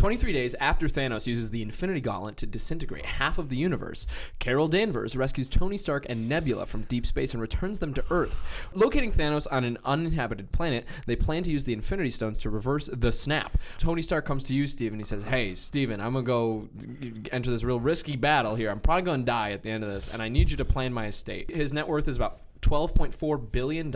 23 days after Thanos uses the Infinity Gauntlet to disintegrate half of the universe, Carol Danvers rescues Tony Stark and Nebula from deep space and returns them to Earth. Locating Thanos on an uninhabited planet, they plan to use the Infinity Stones to reverse the snap. Tony Stark comes to you, Steven. And he says, Hey, Steven, I'm going to go enter this real risky battle here. I'm probably going to die at the end of this, and I need you to plan my estate. His net worth is about $12.4 billion.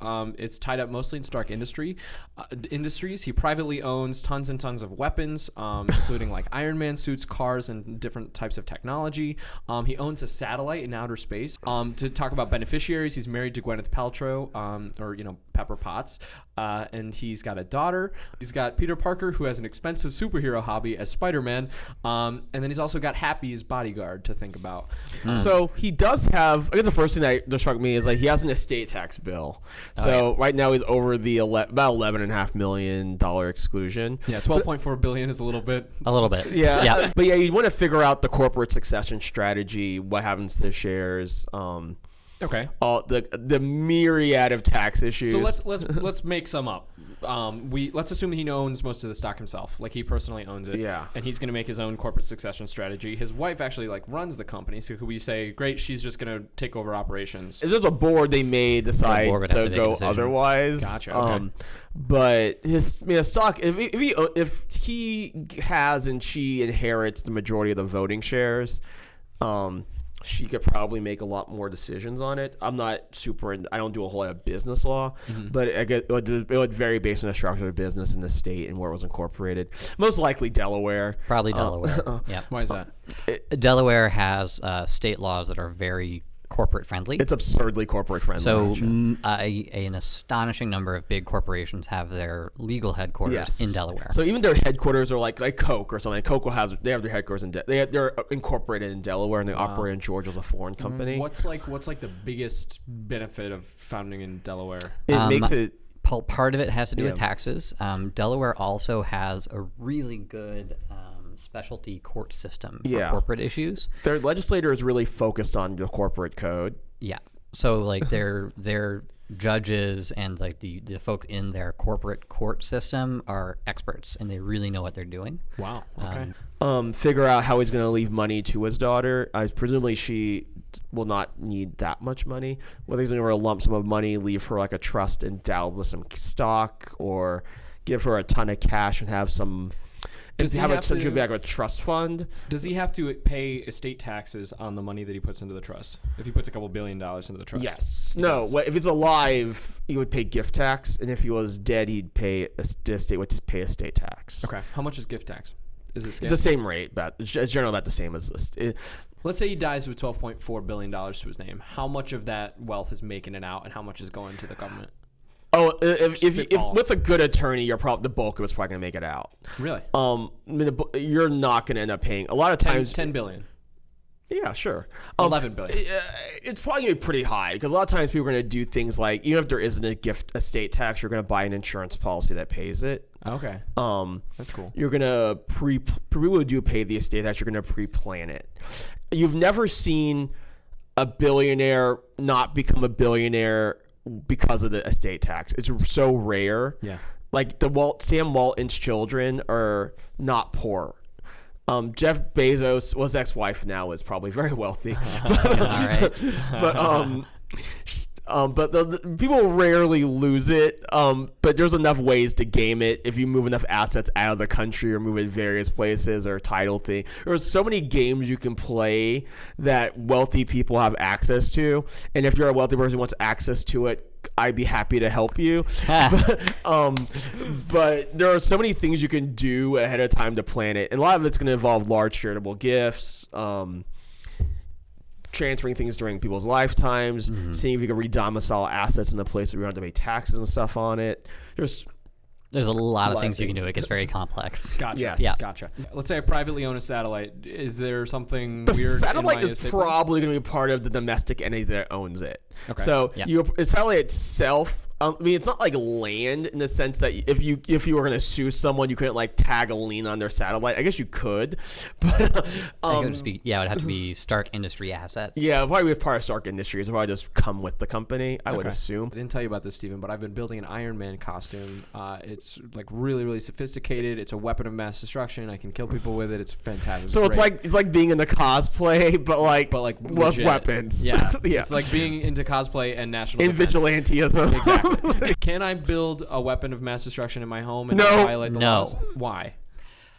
Um, it's tied up mostly in Stark Industry uh, Industries. He privately owns tons and tons of weapons, um, including like Iron Man suits, cars, and different types of technology. Um, he owns a satellite in outer space. Um, to talk about beneficiaries, he's married to Gwyneth Paltrow, um, or, you know, Pepper Potts, uh, and he's got a daughter. He's got Peter Parker, who has an expensive superhero hobby as Spider Man, um, and then he's also got Happy's bodyguard to think about. So he does have. I guess the first thing that struck me is like he has an estate tax bill. So right now he's over the ele- about eleven and a half million dollar exclusion. Yeah, twelve point four billion is a little bit. A little bit. Yeah, Yeah. but yeah, you want to figure out the corporate succession strategy, what happens to shares, um, Okay. all the the myriad of tax issues. So let's let's let's make some up. Um, we let's assume he owns most of the stock himself, like he personally owns it. Yeah. And he's going to make his own corporate succession strategy. His wife actually like runs the company, so could we say, great, she's just going to take over operations? if there's a board, they may decide board to to go otherwise. Gotcha, okay. Um, but his, I mean, his stock. If he, if he if he has and she inherits the majority of the voting shares, um, she could probably make a lot more decisions on it. I'm not super. In, I don't do a whole lot of business law, Mm-hmm. but I get, it, would, it would vary based on the structure of the business in the state and where it was incorporated. Most likely Delaware. Probably Uh, Delaware. yeah. Why is that? Delaware has uh, state laws that are very corporate friendly. It's absurdly corporate friendly. so a, an astonishing number of big corporations have their legal headquarters Yes. in Delaware. So even their headquarters are like like Coke or something. Coke will has they have their headquarters in De- they they're incorporated in Delaware and they operate in Georgia as a foreign company. What's like what's like the biggest benefit of founding in Delaware? It Um, makes it part of it has to do with taxes. Um, Delaware also has a really good um, specialty court system for Yeah. corporate issues. their legislator is really focused on the corporate code. Yeah. So like their their judges and like the, the folks in their corporate court system are experts and they really know what they're doing. Wow. Okay. Um, figure out how he's going to leave money to his daughter. I presumably she will not need that much money. Whether he's going to a lump sum of money, leave her like a trust endowed with some stock, or give her a ton of cash and have some. Does he have, a, have essentially to- like a trust fund? Does he have to pay estate taxes on the money that he puts into the trust? If he puts a couple billion dollars into the trust? Yes. No. What, if it's alive, he would pay gift tax, and if he was dead, he'd pay a, estate would pay estate tax. Okay. How much is gift tax? Is it It's the same rate, but it's it's generally about the same as this. It, Let's say he dies with twelve point four billion dollars to his name. How much of that wealth is making it out, and how much is going to the government? Oh, if if, if with a good attorney, you're probably the bulk of it's probably gonna make it out. Really? Um, I mean, the, you're not gonna end up paying a lot of 10, times. 10 billion. Yeah, sure. Um, 11 billion. It's probably gonna be pretty high because a lot of times people are gonna do things like even if there isn't a gift estate tax, you're gonna buy an insurance policy that pays it. Okay. Um, That's cool. you're gonna pre people do pay the estate tax. You're gonna pre-plan it. You've never seen a billionaire not become a billionaire because of the estate tax. It's so rare. Yeah. Like the Walt Sam Walton's children are not poor. Um, Jeff Bezos, well, his ex-wife now is probably very wealthy, All right. but um, um, but the, the- people rarely lose it. Um, but there's enough ways to game it if you move enough assets out of the country or move it various places or title thing. There's so many games you can play that wealthy people have access to, and if you're a wealthy person who wants access to it. I'd be happy to help you, um, but there are so many things you can do ahead of time to plan it, and a lot of it's going to involve large charitable gifts, um, transferring things during people's lifetimes, mm-hmm. seeing if you can redomicile assets in a place where you don't have to pay taxes and stuff on it. There's There's a lot of lot of things you can do. It gets very complex. Gotcha. Yes. Yeah. Gotcha. Let's say I privately own a satellite. Is there something the weird? satellite in my is probably going to be part of the domestic entity that owns it. Okay. So Yeah. you, the satellite itself, Um, I mean, it's not like land in the sense that if you if you were gonna sue someone, you couldn't like tag a lien on their satellite. I guess you could, but it um, would just be yeah, it would have to be Stark Industry assets. yeah, probably with part of Stark Industries. It'll probably just come with the company. I would assume. I didn't tell you about this, Stephen, but I've been building an Iron Man costume. Uh, it's like really, really sophisticated. It's a weapon of mass destruction. I can kill people with it. It's fantastic. So it's great. like it's like being in the cosplay, but like but like with legit. weapons. Yeah, yeah. It's like being into cosplay and national in defense. vigilanteism. Exactly. Can I build a weapon of mass destruction in my home and No. violate the No. laws? Why?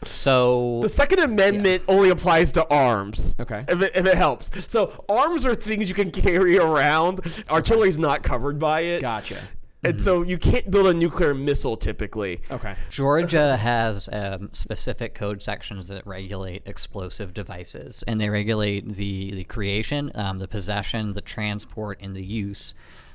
So The Second Amendment only applies to arms. Okay. If it, if it helps. So arms are things you can carry around. Artillery's not covered by it. Gotcha. And so you can't build a nuclear missile typically. Okay. Georgia has um, specific code sections that regulate explosive devices, and they regulate the the creation, um, the possession, the transport, and the use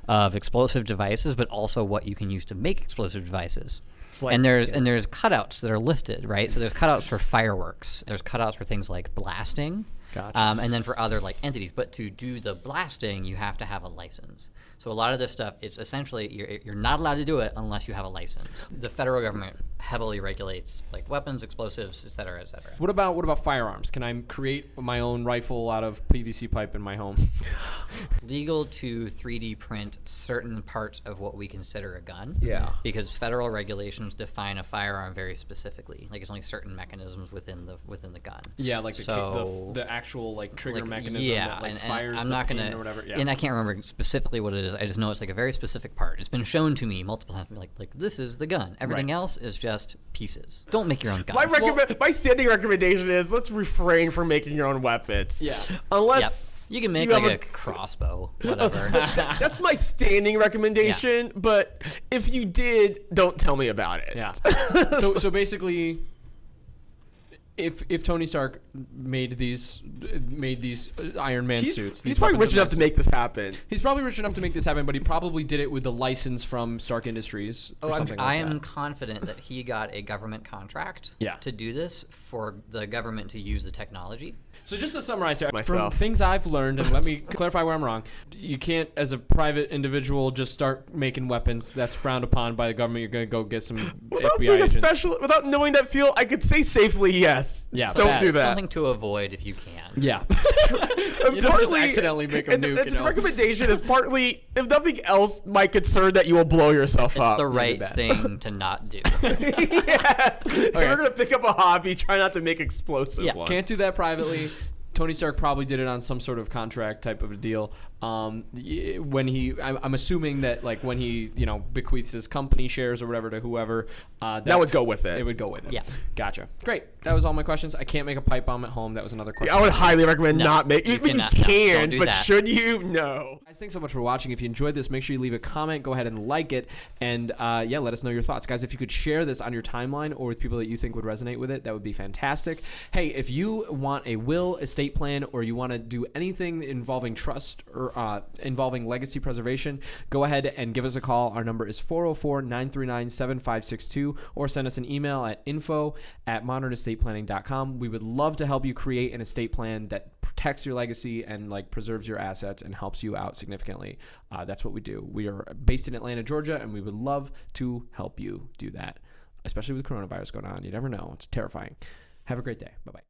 of explosive devices, but also what you can use to make explosive devices. Like- and there's and there's cutouts that are listed, right? So there's cutouts for fireworks. There's cutouts for things like blasting. Gotcha. Um, and then for other like entities, but to do the blasting, you have to have a license. So a lot of this stuff, it's essentially you're, you're not allowed to do it unless you have a license. The federal government heavily regulates like weapons, explosives, et cetera, et cetera. What about what about firearms? Can I create my own rifle out of PVC pipe in my home? Legal to 3D print certain parts of what we consider a gun. Yeah. Because federal regulations define a firearm very specifically. Like it's only certain mechanisms within the within the gun. Yeah, like the So- the, the actual like trigger like, mechanism yeah, that like and, and fires I'm the not gonna or whatever. Yeah. and I can't remember specifically what it is. I just know it's like a very specific part. It's been shown to me multiple times. Like like this is the gun. Everything Right. else is just pieces. Don't make your own gun. My recommend, my standing recommendation is let's refrain from making your own weapons. Yeah. Yep. Unless You can make you like a, a- crossbow, whatever. that's my standing recommendation, but if you did, don't tell me about it. Yeah. so so basically, if if Tony Stark made these made these uh, Iron Man He's, suits, he's probably rich enough to make this happen. He's probably rich enough to make this happen, but he probably did it with the license from Stark Industries or Oh, I'm, something I am that. confident that he got a government contract Yeah. to do this for the government to use the technology. So just to summarize here, Myself. from things I've learned, and let me clarify where I'm wrong. You can't, as a private individual, just start making weapons. That's frowned upon by the government. You're gonna go get some Without FBI being a agents. special, without knowing that field, I could say safely yes. Yeah, don't bad. do that. Something to avoid if you can. Yeah. And You don't just accidentally make a and nuke, Its you know? recommendation is partly, if nothing else, my concern that you will blow yourself It's up. the right thing to not do. yes. If you're gonna pick up a hobby, try not to make explosive Yeah, ones. Can't do that privately. Tony Stark probably did it on some sort of contract type of a deal. Um, when he, I'm, I'm assuming that like when he, you know, bequeaths his company shares or whatever to whoever, uh, That would go with it. It would go with it. Yeah. Gotcha. Great. That was all my questions. I can't make a pipe bomb at home. That was another question. I would highly recommend No, not make. you I cannot- you can, don't do but that. should you? No. Guys, thanks so much for watching. If you enjoyed this, make sure you leave a comment. Go ahead and like it, and uh, yeah, let us know your thoughts, guys. If you could share this on your timeline or with people that you think would resonate with it, that would be fantastic. Hey, if you want a will, estate plan, or you want to do anything involving trust or uh, involving legacy preservation, go ahead and give us a call. Our number is 404-939-7562, or send us an email at info at modernestateplanning.com. We would love to help you create an estate plan that protects your legacy and like preserves your assets and helps you out significantly. Uh, that's what we do. We are based in Atlanta, Georgia, and we would love to help you do that, especially with coronavirus going on. You never know; it's terrifying. Have a great day. Bye bye.